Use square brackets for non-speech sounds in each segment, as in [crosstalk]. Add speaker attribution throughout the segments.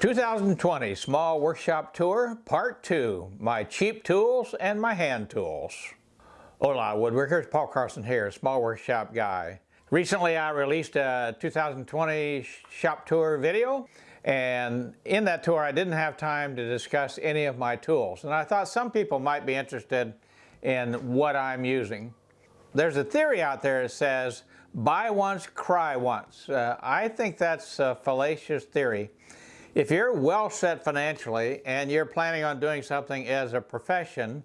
Speaker 1: 2020 Small Workshop Tour Part 2, My Cheap Tools and My Hand Tools. Hola woodworkers, Paul Carson here, Small Workshop Guy. Recently I released a 2020 shop tour video and in that tour I didn't have time to discuss any of my tools and I thought some people might be interested in what I'm using. There's a theory out there that says buy once, cry once. Uh, I think that's a fallacious theory. If you're well set financially and you're planning on doing something as a profession,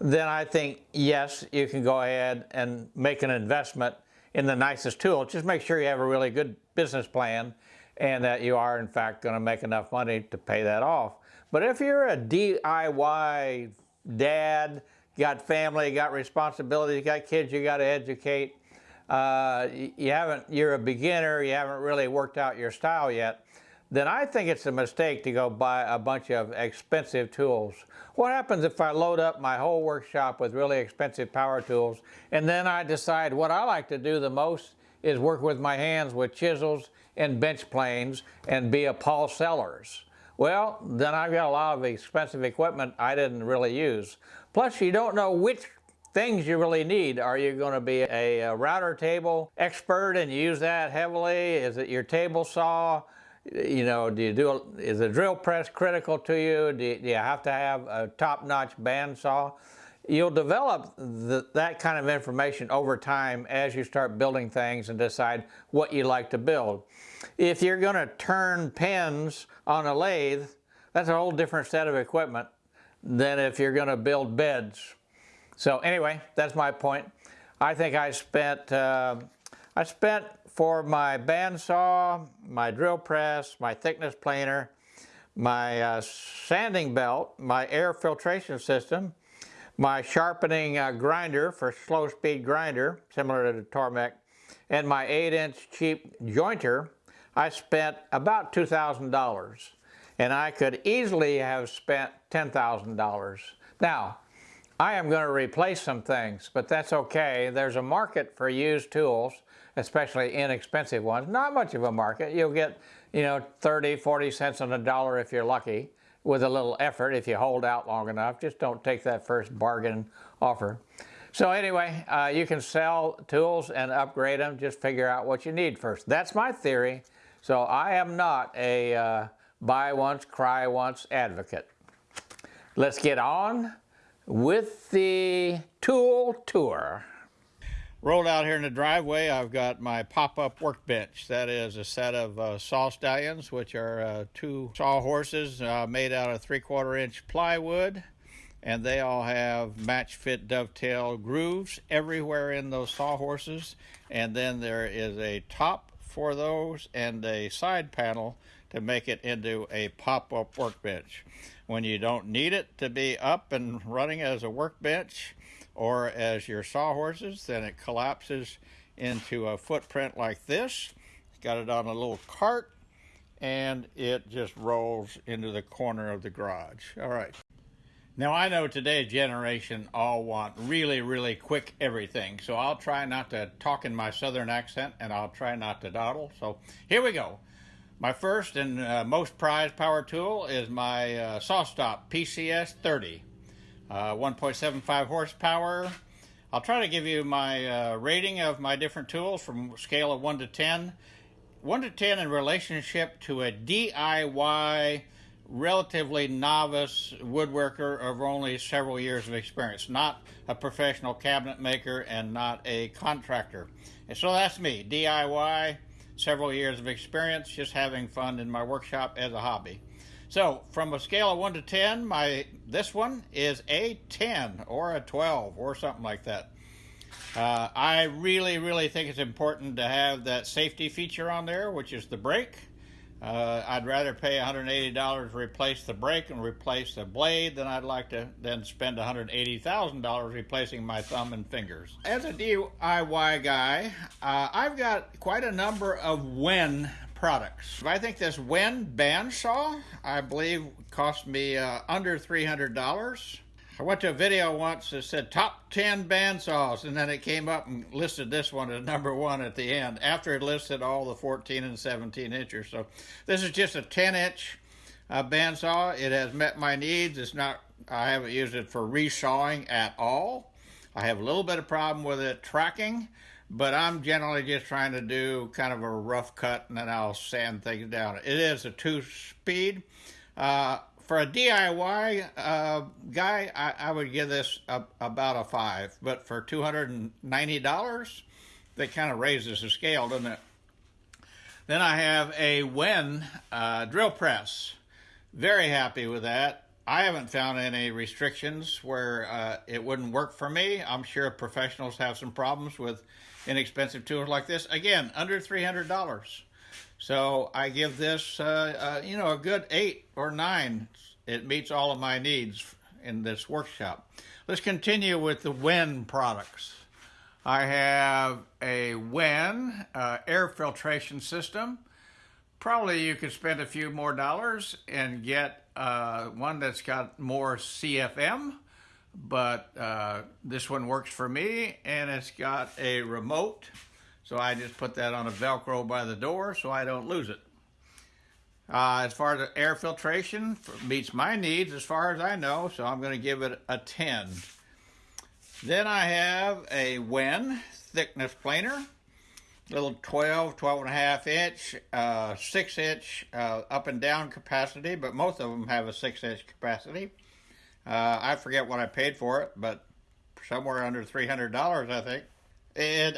Speaker 1: then I think, yes, you can go ahead and make an investment in the nicest tool. Just make sure you have a really good business plan and that you are in fact going to make enough money to pay that off. But if you're a DIY dad, got family, got responsibilities, got kids you got to educate, uh, you haven't, you're a beginner, you haven't really worked out your style yet, then I think it's a mistake to go buy a bunch of expensive tools. What happens if I load up my whole workshop with really expensive power tools and then I decide what I like to do the most is work with my hands with chisels and bench planes and be a Paul Sellers. Well, then I've got a lot of expensive equipment I didn't really use. Plus, you don't know which things you really need. Are you going to be a, a router table expert and use that heavily? Is it your table saw? You know, do you do, a, is a drill press critical to you? Do you, do you have to have a top-notch bandsaw? You'll develop the, that kind of information over time as you start building things and decide what you like to build. If you're going to turn pins on a lathe, that's a whole different set of equipment than if you're going to build beds. So anyway, that's my point. I think I spent, uh, I spent for my bandsaw, my drill press, my thickness planer, my uh, sanding belt, my air filtration system, my sharpening uh, grinder for slow speed grinder, similar to the Tormek, and my 8 inch cheap jointer, I spent about $2,000 and I could easily have spent $10,000. Now, I am going to replace some things, but that's okay. There's a market for used tools especially inexpensive ones. Not much of a market. You'll get, you know, 30, 40 cents on a dollar if you're lucky with a little effort if you hold out long enough. Just don't take that first bargain offer. So anyway, uh, you can sell tools and upgrade them. Just figure out what you need first. That's my theory. So I am not a uh, buy once, cry once advocate. Let's get on with the tool tour. Rolled out here in the driveway, I've got my pop-up workbench. That is a set of uh, saw stallions, which are uh, two saw horses uh, made out of three-quarter inch plywood. And they all have match fit dovetail grooves everywhere in those saw horses. And then there is a top for those and a side panel to make it into a pop-up workbench. When you don't need it to be up and running as a workbench, or as your sawhorses, then it collapses into a footprint like this. Got it on a little cart and it just rolls into the corner of the garage. All right. Now I know today's generation all want really, really quick everything. So I'll try not to talk in my southern accent and I'll try not to dawdle. So here we go. My first and uh, most prized power tool is my uh, SawStop PCS 30 uh, 1.75 horsepower. I'll try to give you my uh, rating of my different tools from scale of 1 to 10. 1 to 10 in relationship to a DIY, relatively novice woodworker of only several years of experience, not a professional cabinet maker and not a contractor. And so that's me, DIY, several years of experience, just having fun in my workshop as a hobby. So from a scale of 1 to 10, my this one is a 10 or a 12 or something like that. Uh, I really, really think it's important to have that safety feature on there, which is the brake. Uh, I'd rather pay $180 to replace the brake and replace the blade than I'd like to then spend $180,000 replacing my thumb and fingers. As a DIY guy, uh, I've got quite a number of Wen products. I think this Wen bandsaw, I believe, cost me uh, under $300. I went to a video once that said top 10 bandsaws, and then it came up and listed this one as number one at the end, after it listed all the 14 and 17 inches. So this is just a 10 inch uh, bandsaw. It has met my needs. It's not, I haven't used it for resawing at all. I have a little bit of problem with it tracking, but I'm generally just trying to do kind of a rough cut and then I'll sand things down. It is a two speed. Uh, for a DIY uh, guy, I, I, would give this a, about a five, but for $290, that kind of raises the scale, doesn't it? Then I have a Wen uh, drill press. Very happy with that. I haven't found any restrictions where uh, it wouldn't work for me. I'm sure professionals have some problems with inexpensive tools like this. Again, under $300. So I give this, uh, uh, you know, a good eight or nine. It meets all of my needs in this workshop. Let's continue with the Wen products. I have a Wen uh, air filtration system. Probably you could spend a few more dollars and get uh, one that's got more CFM, but uh, this one works for me and it's got a remote. So I just put that on a Velcro by the door so I don't lose it. Uh, as far as air filtration, meets my needs as far as I know, so I'm going to give it a 10. Then I have a Wen thickness planer, little 12, 12 and a half inch, uh, 6 inch uh, up and down capacity, but most of them have a 6 inch capacity. Uh, I forget what I paid for it, but somewhere under $300, I think.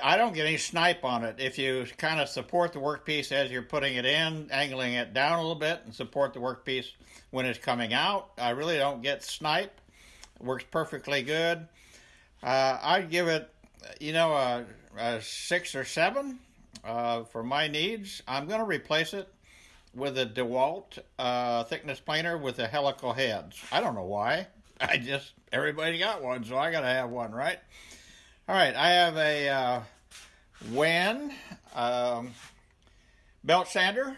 Speaker 1: I don't get any snipe on it. If you kind of support the workpiece as you're putting it in, angling it down a little bit, and support the workpiece when it's coming out, I really don't get snipe. It works perfectly good. Uh, I'd give it, you know, a, a six or seven uh, for my needs. I'm going to replace it with a DeWalt uh, thickness planer with the helical heads. I don't know why. [laughs] I just, everybody got one, so I got to have one, right? All right, I have a uh, Wen um, belt sander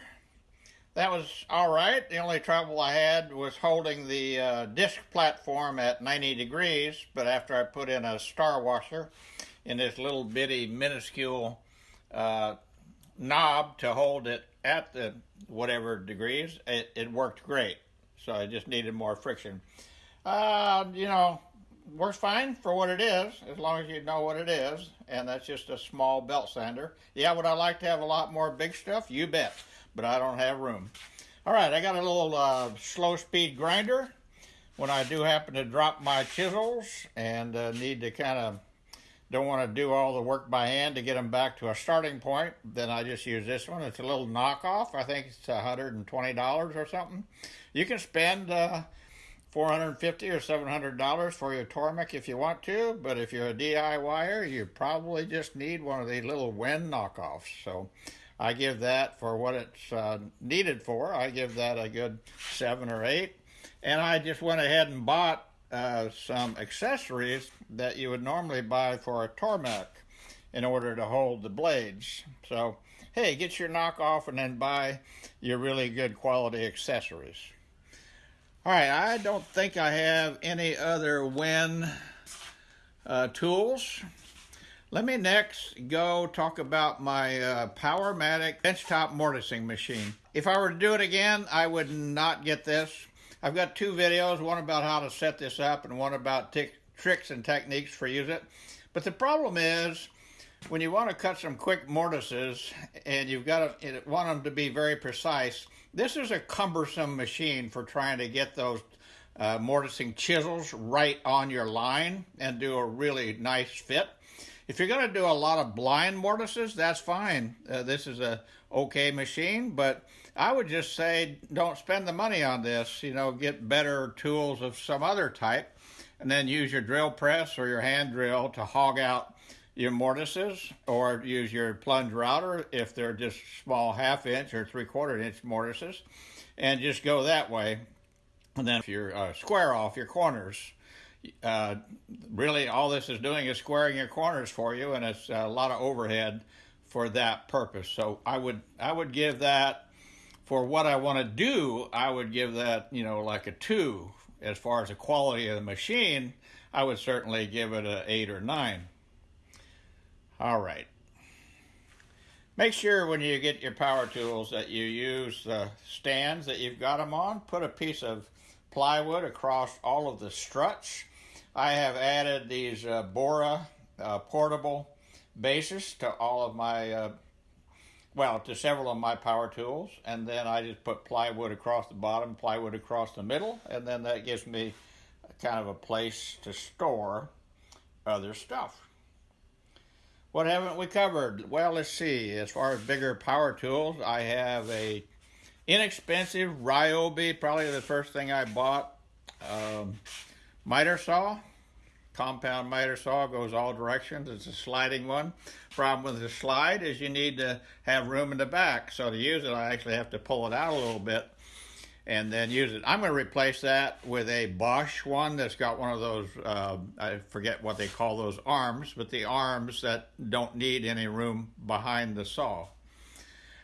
Speaker 1: that was all right. The only trouble I had was holding the uh, disc platform at 90 degrees, but after I put in a star washer in this little bitty minuscule uh, knob to hold it at the whatever degrees, it, it worked great. So I just needed more friction. Uh, you know, works fine for what it is, as long as you know what it is, and that's just a small belt sander. Yeah, would I like to have a lot more big stuff? You bet but I don't have room. All right, I got a little uh, slow speed grinder when I do happen to drop my chisels and uh, need to kind of don't want to do all the work by hand to get them back to a starting point, then I just use this one. It's a little knockoff. I think it's $120 or something. You can spend uh, 450 or $700 for your Tormek if you want to, but if you're a DIYer, you probably just need one of these little Wen knockoffs. So I give that for what it's uh, needed for. I give that a good seven or eight. And I just went ahead and bought uh, some accessories that you would normally buy for a Tormek in order to hold the blades. So, hey, get your knockoff and then buy your really good quality accessories. All right, I don't think I have any other Wen uh, tools. Let me next go talk about my uh, Powermatic benchtop mortising machine. If I were to do it again, I would not get this. I've got two videos, one about how to set this up and one about tricks and techniques for use it. But the problem is, when you want to cut some quick mortises and you've got to want them to be very precise, this is a cumbersome machine for trying to get those uh, mortising chisels right on your line and do a really nice fit. If you're going to do a lot of blind mortises, that's fine. Uh, this is a okay machine, but I would just say don't spend the money on this. You know, get better tools of some other type, and then use your drill press or your hand drill to hog out your mortises, or use your plunge router if they're just small half inch or three quarter inch mortises, and just go that way. And then if you're uh, square off your corners uh, really all this is doing is squaring your corners for you, and it's a lot of overhead for that purpose. So I would I would give that for what I want to do. I would give that you know like a two as far as the quality of the machine. I would certainly give it an eight or nine. All right. Make sure when you get your power tools that you use the stands that you've got them on. Put a piece of plywood across all of the struts. I have added these uh, Bora uh, portable bases to all of my, uh, well, to several of my power tools. And then I just put plywood across the bottom, plywood across the middle, and then that gives me kind of a place to store other stuff. What haven't we covered? Well, let's see. As far as bigger power tools, I have a inexpensive Ryobi, probably the first thing I bought. Um, miter saw, compound miter saw, goes all directions. It's a sliding one. Problem with the slide is you need to have room in the back. So to use it, I actually have to pull it out a little bit and then use it. I'm going to replace that with a Bosch one that's got one of those, uh, I forget what they call those arms, but the arms that don't need any room behind the saw.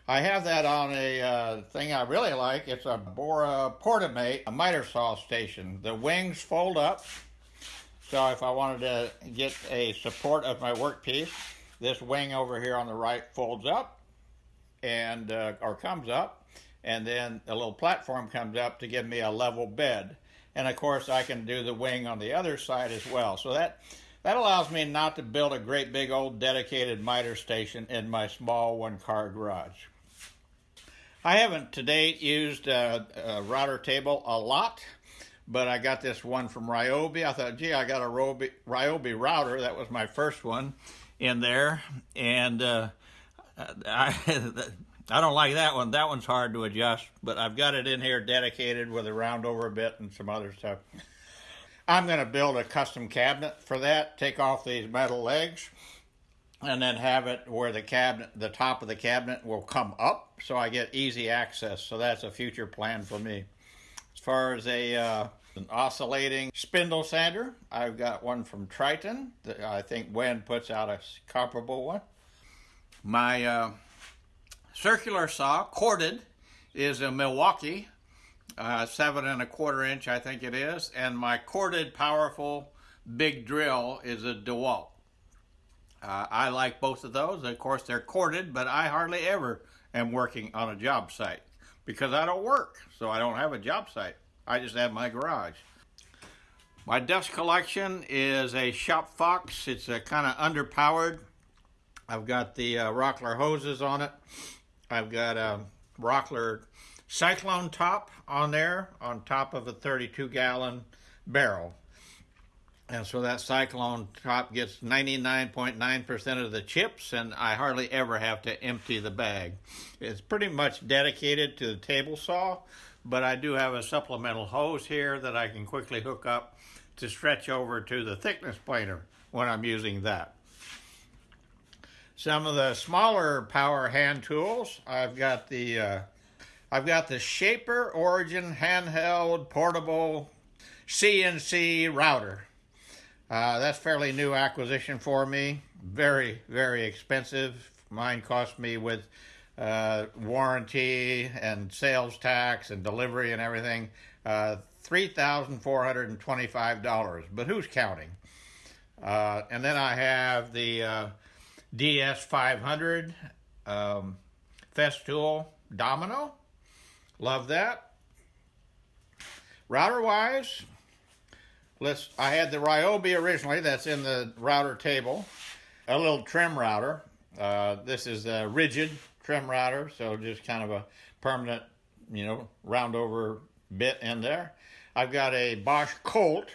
Speaker 1: I have that on a uh, thing I really like. It's a Bora Portamate, a miter saw station. The wings fold up, so if I wanted to get a support of my workpiece, this wing over here on the right folds up and uh, or comes up and then a little platform comes up to give me a level bed. And of course, I can do the wing on the other side as well. So that that allows me not to build a great big old dedicated miter station in my small one car garage. I haven't to date used a, a router table a lot, but I got this one from Ryobi. I thought, gee, I got a Ryobi, Ryobi router. That was my first one in there. And uh, I, [laughs] I don't like that one. That one's hard to adjust, but I've got it in here dedicated with a round over bit and some other stuff. I'm going to build a custom cabinet for that, take off these metal legs, and then have it where the cabinet, the top of the cabinet will come up so I get easy access. So that's a future plan for me. As far as a uh, an oscillating spindle sander, I've got one from Triton. I think Wen puts out a comparable one. My uh, circular saw, corded, is a Milwaukee, uh, seven and a quarter inch, I think it is, and my corded, powerful big drill is a DeWalt. Uh, I like both of those. Of course, they're corded, but I hardly ever am working on a job site because I don't work, so I don't have a job site. I just have my garage. My dust collection is a Shop Fox. It's a kind of underpowered. I've got the uh, Rockler hoses on it. I've got a Rockler Cyclone top on there on top of a 32 gallon barrel. And so that Cyclone top gets 99.9% of the chips, and I hardly ever have to empty the bag. It's pretty much dedicated to the table saw, but I do have a supplemental hose here that I can quickly hook up to stretch over to the thickness planer when I'm using that. Some of the smaller power hand tools, I've got the uh, I've got the Shaper Origin handheld portable CNC router. Uh, that's fairly new acquisition for me. Very, very expensive. Mine cost me with uh, warranty and sales tax and delivery and everything uh, $3,425. But who's counting? Uh, and then I have the uh, DS500 um, Festool Domino. Love that. Router wise, let's. I had the Ryobi originally. That's in the router table. A little trim router. Uh, this is Ridgid trim router, so just kind of a permanent, you know, round over bit in there. I've got a Bosch Colt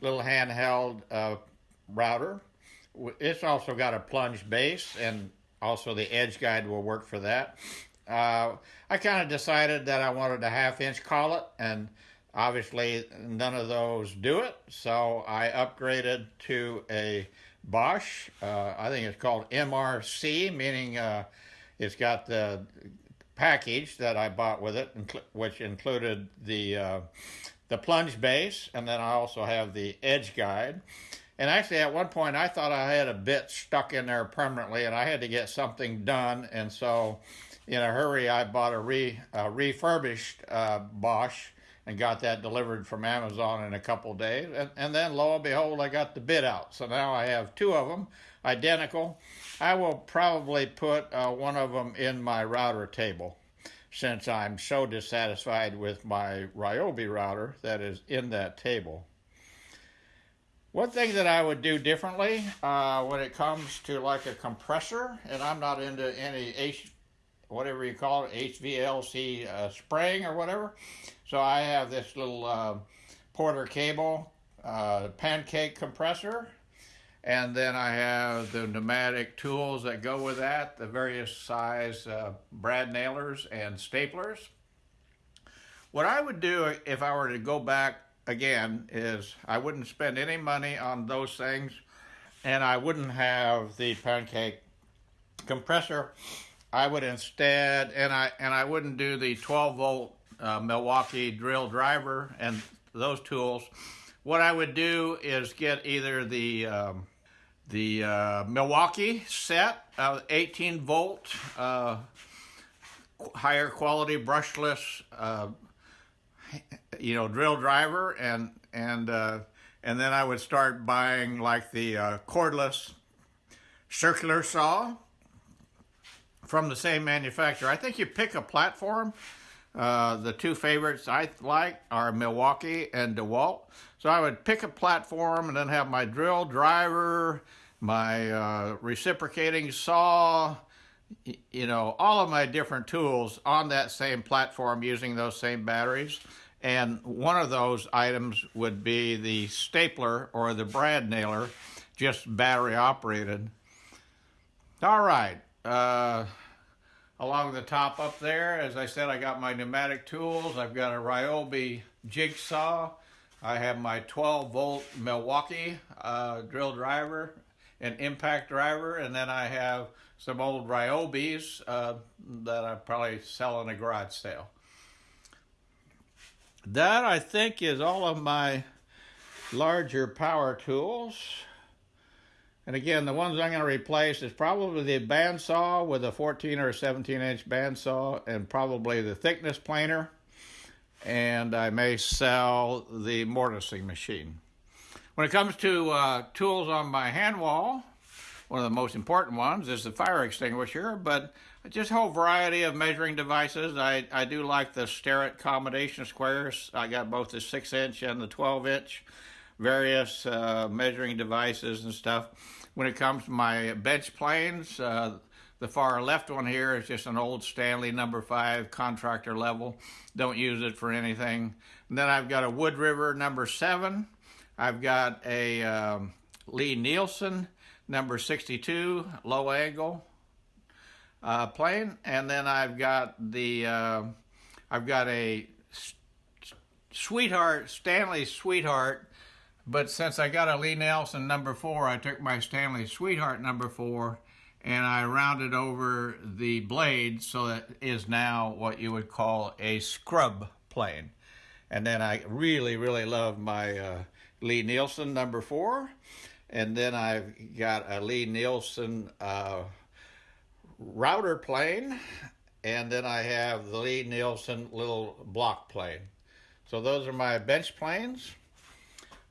Speaker 1: little handheld uh, router it's also got a plunge base, and also the edge guide will work for that. Uh, I kind of decided that I wanted a half inch collet, and obviously none of those do it, so I upgraded to a Bosch. Uh, I think it's called MRC, meaning uh, it's got the package that I bought with it, which included the uh, the plunge base, and then I also have the edge guide. And actually, at one point, I thought I had a bit stuck in there permanently, and I had to get something done. And so, in a hurry, I bought a, re, a refurbished uh, Bosch and got that delivered from Amazon in a couple days. And, and then, lo and behold, I got the bit out. So now I have two of them. identical. I will probably put uh, one of them in my router table since I'm so dissatisfied with my Ryobi router that is in that table. One thing that I would do differently uh, when it comes to like a compressor, and I'm not into any H, whatever you call it, HVLC uh, spraying or whatever. So I have this little uh, Porter cable uh, pancake compressor, and then I have the pneumatic tools that go with that, the various size uh, brad nailers and staplers. What I would do if I were to go back again is I wouldn't spend any money on those things and I wouldn't have the pancake compressor. I would instead, and I and I wouldn't do the 12 volt uh, Milwaukee drill driver and those tools. What I would do is get either the um, the uh, Milwaukee set, uh, 18 volt, uh, higher quality brushless uh, you know, drill driver and and uh, and then I would start buying like the uh, cordless circular saw from the same manufacturer. I think you pick a platform. The two favorites I like are Milwaukee and DeWalt. So I would pick a platform and then have my drill driver, my uh, reciprocating saw, you know, all of my different tools on that same platform using those same batteries. And one of those items would be the stapler or the brad nailer, just battery operated. All right. Uh, along the top up there, as I said, I got my pneumatic tools. I've got a Ryobi jigsaw. I have my 12 volt Milwaukee uh, drill driver and impact driver. And then I have some old Ryobis uh, that I probably sell in a garage sale that I think is all of my larger power tools. And again, the ones I'm going to replace is probably the bandsaw with a 14 or 17 inch bandsaw and probably the thickness planer. And I may sell the mortising machine. When it comes to uh, tools on my hand wall, one of the most important ones is the fire extinguisher, but just a whole variety of measuring devices. I, I do like the Starrett combination squares. I got both the 6 inch and the 12 inch, various uh, measuring devices and stuff. When it comes to my bench planes, uh, the far left one here is just an old Stanley number 5 contractor level. Don't use it for anything. And then I've got a Wood River number 7. I've got a um, Lie-Nielsen number 62 low angle uh, plane, and then I've got the uh, I've got a Sweetheart Stanley Sweetheart, but since I got a Lie-Nielsen number four, I took my Stanley Sweetheart number four and I rounded over the blade so that is now what you would call a scrub plane. And then I really, really love my uh, Lie-Nielsen number four. And then I've got a Lie-Nielsen uh, router plane, and then I have the Lie-Nielsen little block plane. So those are my bench planes.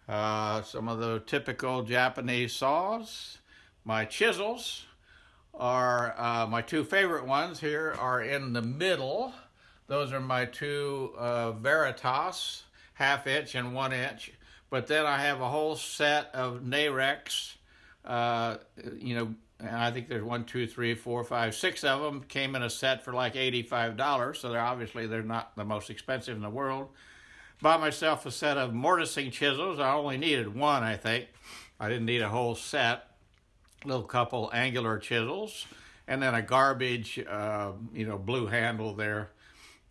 Speaker 1: Uh, some of the typical Japanese saws. My chisels are uh, my two favorite ones here are in the middle. Those are my two uh, Veritas, half inch and one inch. But then I have a whole set of Narex, uh, you know, and I think there's one, two, three, four, five, six of them came in a set for like $85. So they're obviously they're not the most expensive in the world. Bought myself a set of mortising chisels. I only needed one, I think. I didn't need a whole set. Little couple angular chisels, and then a garbage, uh, you know, blue handle there,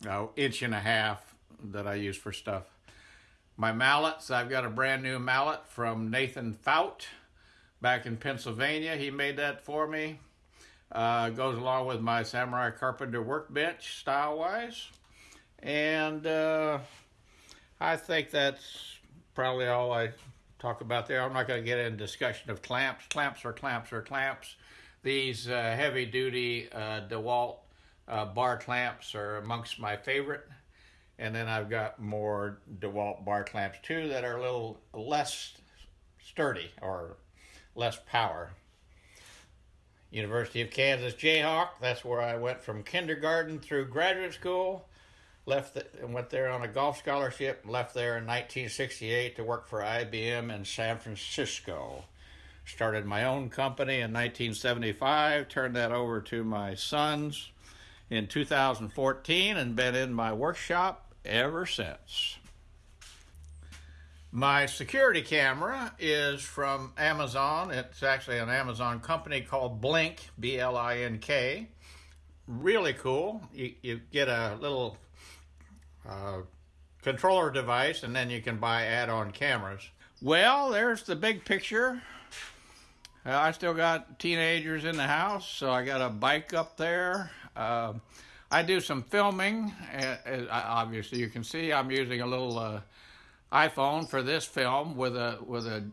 Speaker 1: uh, inch and a half that I use for stuff. My mallets, I've got a brand new mallet from Nathan Fout back in Pennsylvania. He made that for me. Uh, goes along with my Samurai Carpenter workbench style-wise. And uh, I think that's probably all I talk about there. I'm not going to get into discussion of clamps. Clamps are clamps are clamps. These uh, heavy-duty uh, DeWalt uh, bar clamps are amongst my favorite. And then I've got more DeWalt bar clamps too that are a little less sturdy or less power. University of Kansas Jayhawk. That's where I went from kindergarten through graduate school. Left the, and went there on a golf scholarship. Left there in 1968 to work for IBM in San Francisco. Started my own company in 1975. Turned that over to my sons in 2014 and been in my workshop ever since. My security camera is from Amazon. It's actually an Amazon company called Blink, B L I N K. Really cool. You, you get a little uh, controller device and then you can buy add on cameras. Well, there's the big picture. Uh, I still got teenagers in the house, so I got a bike up there. Uh, I do some filming. Uh, obviously, you can see I'm using a little uh, iPhone for this film with a with a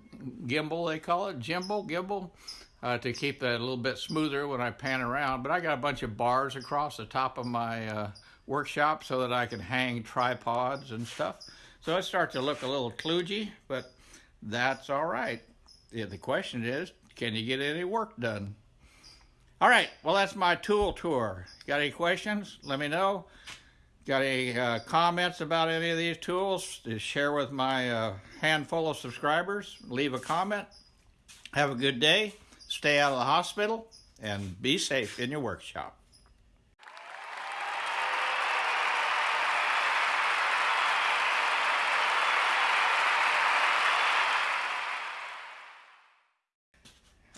Speaker 1: gimbal they call it gimbal gimbal uh, to keep it a little bit smoother when I pan around. But I got a bunch of bars across the top of my uh, workshop so that I can hang tripods and stuff. So it starts to look a little kludgy, but that's all right. The question is, can you get any work done? All right, well, that's my tool tour. Got any questions? Let me know. Got any uh, comments about any of these tools to share with my uh, handful of subscribers? Leave a comment. Have a good day. Stay out of the hospital and be safe in your workshop.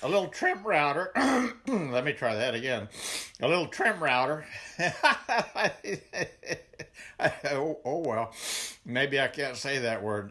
Speaker 1: A little trim router. [clears throat] Let me try that again. A little trim router. [laughs] oh, oh, well, maybe I can't say that word.